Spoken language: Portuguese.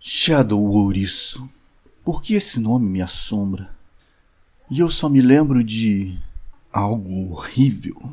Shadow Ouriço. Por que esse nome me assombra? E eu só me lembro de algo horrível.